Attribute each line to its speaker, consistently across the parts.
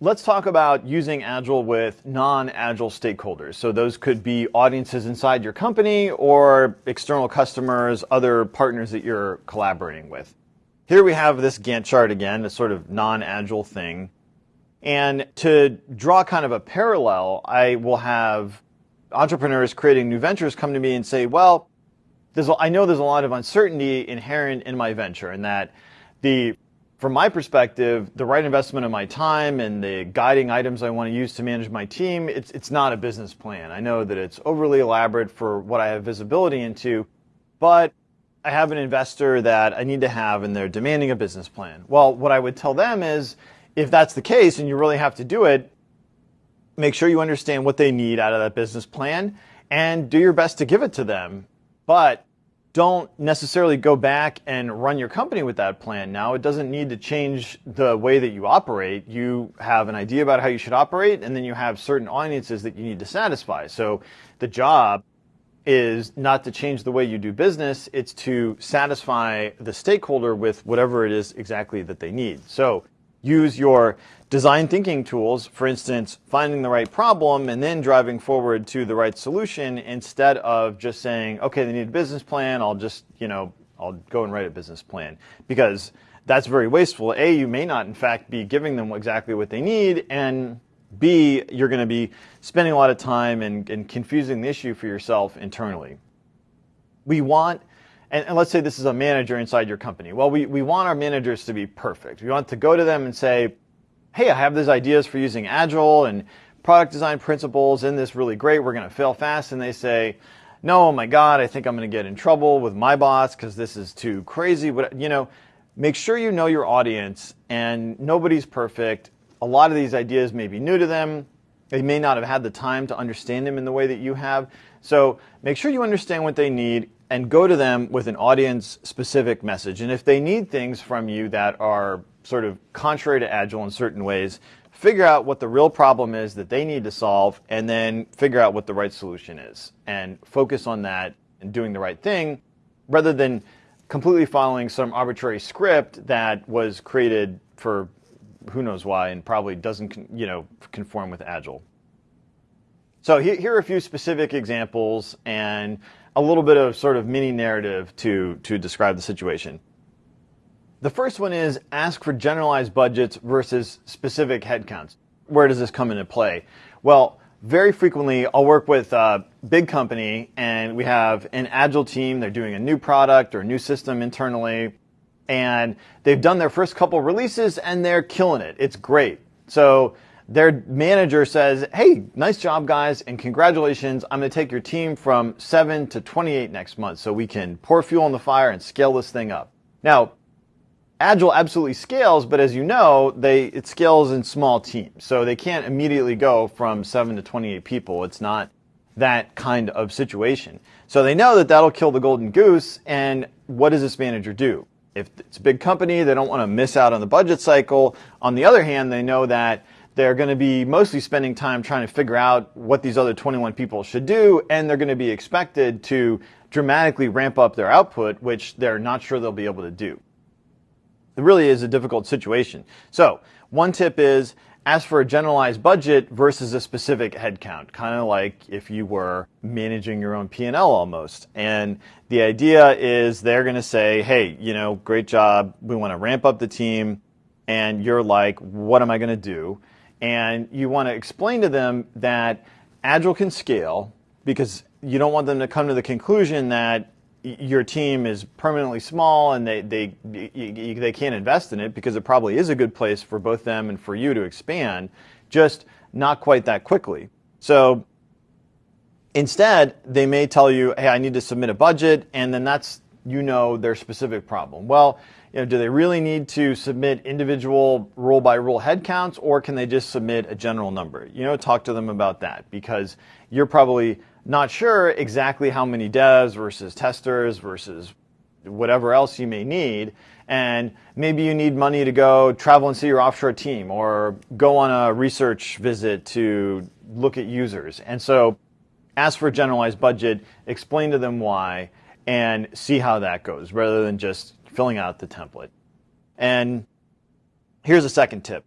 Speaker 1: Let's talk about using Agile with non-Agile stakeholders. So those could be audiences inside your company or external customers, other partners that you're collaborating with. Here we have this Gantt chart again, a sort of non-Agile thing. And to draw kind of a parallel, I will have entrepreneurs creating new ventures come to me and say, well, there's, I know there's a lot of uncertainty inherent in my venture and that the from my perspective, the right investment of my time and the guiding items I want to use to manage my team, it's, it's not a business plan. I know that it's overly elaborate for what I have visibility into, but I have an investor that I need to have and they're demanding a business plan. Well, what I would tell them is if that's the case and you really have to do it, make sure you understand what they need out of that business plan and do your best to give it to them. But don't necessarily go back and run your company with that plan now. It doesn't need to change the way that you operate. You have an idea about how you should operate, and then you have certain audiences that you need to satisfy. So the job is not to change the way you do business, it's to satisfy the stakeholder with whatever it is exactly that they need. So use your design thinking tools, for instance, finding the right problem and then driving forward to the right solution instead of just saying, okay, they need a business plan. I'll just, you know, I'll go and write a business plan because that's very wasteful. A, you may not in fact be giving them exactly what they need and B, you're going to be spending a lot of time and, and confusing the issue for yourself internally. We want and, and, let's say this is a manager inside your company. Well, we, we want our managers to be perfect. We want to go to them and say, hey, I have these ideas for using Agile and product design principles in this really great. We're going to fail fast. And they say, no, oh my God, I think I'm going to get in trouble with my boss because this is too crazy. But, you know, make sure you know your audience and nobody's perfect. A lot of these ideas may be new to them. They may not have had the time to understand them in the way that you have. So make sure you understand what they need and go to them with an audience specific message. And if they need things from you that are sort of contrary to Agile in certain ways, figure out what the real problem is that they need to solve and then figure out what the right solution is and focus on that and doing the right thing rather than completely following some arbitrary script that was created for who knows why and probably doesn't you know conform with agile so here are a few specific examples and a little bit of sort of mini narrative to, to describe the situation. The first one is ask for generalized budgets versus specific headcounts. Where does this come into play? Well, very frequently I'll work with a big company and we have an agile team. They're doing a new product or a new system internally and they've done their first couple releases and they're killing it. It's great. So their manager says, hey, nice job, guys, and congratulations. I'm going to take your team from 7 to 28 next month so we can pour fuel on the fire and scale this thing up. Now, Agile absolutely scales, but as you know, they, it scales in small teams. So they can't immediately go from 7 to 28 people. It's not that kind of situation. So they know that that'll kill the golden goose, and what does this manager do? If it's a big company, they don't want to miss out on the budget cycle. On the other hand, they know that they're going to be mostly spending time trying to figure out what these other 21 people should do, and they're going to be expected to dramatically ramp up their output, which they're not sure they'll be able to do. It really is a difficult situation. So one tip is ask for a generalized budget versus a specific headcount, kind of like if you were managing your own P&L almost. And the idea is they're going to say, hey, you know, great job. We want to ramp up the team. And you're like, what am I going to do? And you want to explain to them that Agile can scale because you don't want them to come to the conclusion that your team is permanently small and they, they, they can't invest in it because it probably is a good place for both them and for you to expand, just not quite that quickly. So instead, they may tell you, hey, I need to submit a budget, and then that's, you know, their specific problem. Well, you know, do they really need to submit individual rule by rule headcounts or can they just submit a general number? You know, talk to them about that because you're probably not sure exactly how many devs versus testers versus whatever else you may need. And maybe you need money to go travel and see your offshore team or go on a research visit to look at users. And so ask for a generalized budget, explain to them why, and see how that goes rather than just filling out the template. And here's a second tip.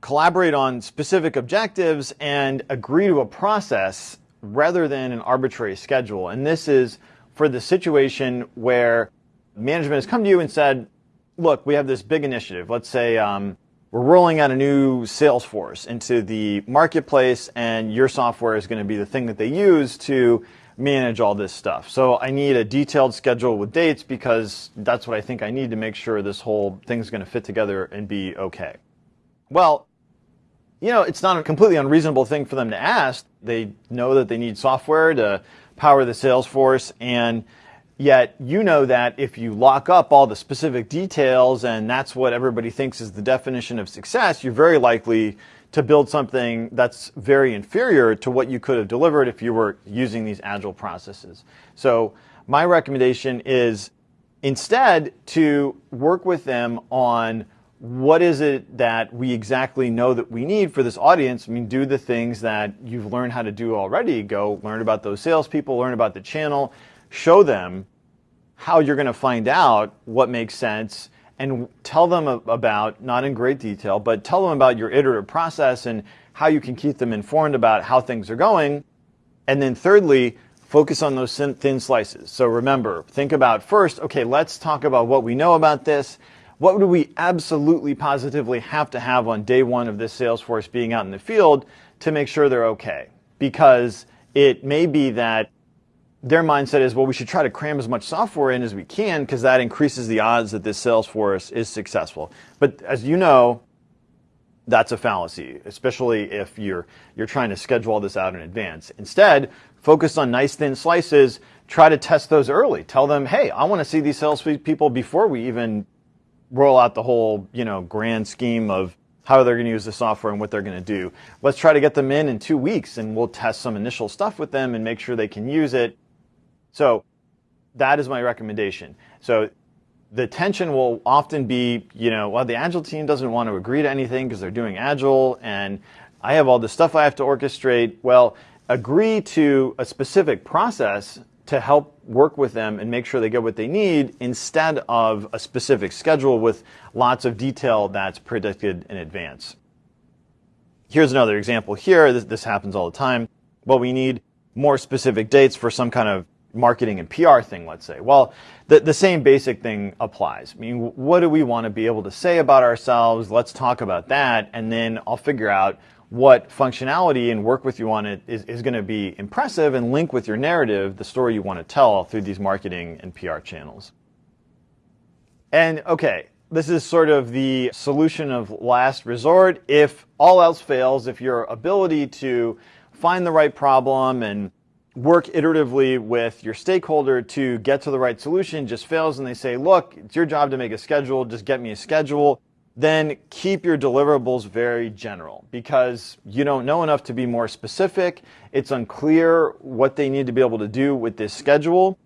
Speaker 1: collaborate on specific objectives and agree to a process rather than an arbitrary schedule. And this is for the situation where management has come to you and said, look, we have this big initiative. Let's say um, we're rolling out a new sales force into the marketplace, and your software is going to be the thing that they use to manage all this stuff. So I need a detailed schedule with dates because that's what I think I need to make sure this whole thing's going to fit together and be okay. Well, you know, it's not a completely unreasonable thing for them to ask. They know that they need software to power the sales force and yet you know that if you lock up all the specific details and that's what everybody thinks is the definition of success, you're very likely to build something that's very inferior to what you could have delivered if you were using these agile processes. So my recommendation is instead to work with them on what is it that we exactly know that we need for this audience? I mean, do the things that you've learned how to do already. Go learn about those salespeople, learn about the channel, show them how you're going to find out what makes sense and tell them about, not in great detail, but tell them about your iterative process and how you can keep them informed about how things are going. And then thirdly, focus on those thin slices. So remember, think about first, okay, let's talk about what we know about this what do we absolutely positively have to have on day one of this sales force being out in the field to make sure they're okay? Because it may be that their mindset is, well, we should try to cram as much software in as we can because that increases the odds that this sales force is successful. But as you know, that's a fallacy, especially if you're, you're trying to schedule all this out in advance. Instead, focus on nice thin slices. Try to test those early. Tell them, hey, I want to see these sales people before we even roll out the whole, you know, grand scheme of how they're going to use the software and what they're going to do. Let's try to get them in in two weeks and we'll test some initial stuff with them and make sure they can use it. So that is my recommendation. So the tension will often be, you know, well, the Agile team doesn't want to agree to anything because they're doing Agile and I have all this stuff I have to orchestrate. Well, agree to a specific process to help work with them and make sure they get what they need instead of a specific schedule with lots of detail that's predicted in advance. Here's another example here. This, this happens all the time. Well, we need more specific dates for some kind of marketing and PR thing, let's say. Well, the, the same basic thing applies. I mean, what do we want to be able to say about ourselves? Let's talk about that, and then I'll figure out what functionality and work with you on it is, is going to be impressive and link with your narrative, the story you want to tell through these marketing and PR channels. And okay, this is sort of the solution of last resort. If all else fails, if your ability to find the right problem and work iteratively with your stakeholder to get to the right solution just fails and they say, look, it's your job to make a schedule, just get me a schedule then keep your deliverables very general because you don't know enough to be more specific. It's unclear what they need to be able to do with this schedule.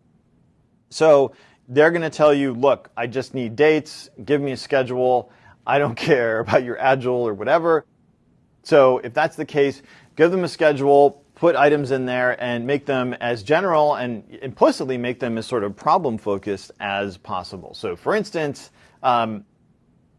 Speaker 1: So they're going to tell you, look, I just need dates, give me a schedule. I don't care about your agile or whatever. So if that's the case, give them a schedule, put items in there and make them as general and implicitly make them as sort of problem focused as possible. So for instance, um,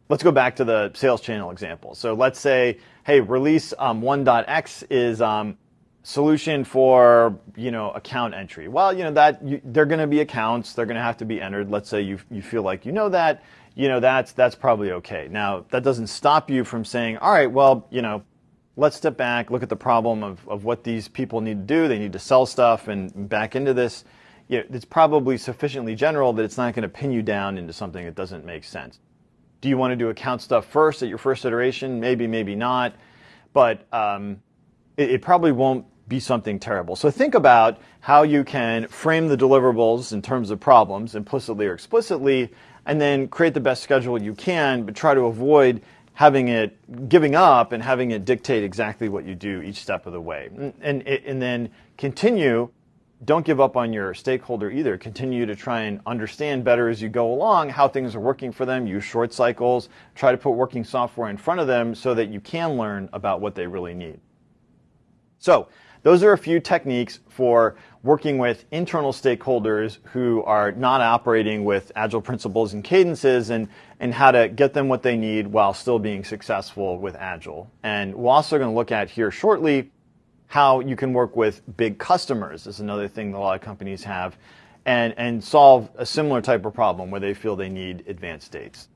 Speaker 1: let's go back to the sales channel example. So let's say, hey, release um, 1.x is um, solution for you know account entry. Well, you know that you, they're going to be accounts. They're going to have to be entered. Let's say you you feel like you know that. You know that's that's probably okay. Now that doesn't stop you from saying, all right, well, you know, let's step back, look at the problem of of what these people need to do. They need to sell stuff and back into this. You know, it's probably sufficiently general that it's not going to pin you down into something that doesn't make sense. Do you want to do account stuff first at your first iteration? Maybe, maybe not. But um, it, it probably won't be something terrible. So think about how you can frame the deliverables in terms of problems, implicitly or explicitly, and then create the best schedule you can, but try to avoid having it giving up and having it dictate exactly what you do each step of the way. Mm, and, and, and then continue don't give up on your stakeholder either. Continue to try and understand better as you go along how things are working for them. Use short cycles. Try to put working software in front of them so that you can learn about what they really need. So those are a few techniques for working with internal stakeholders who are not operating with agile principles and cadences and, and how to get them what they need while still being successful with agile. And we're also going to look at here shortly how you can work with big customers is another thing that a lot of companies have and, and solve a similar type of problem where they feel they need advanced states.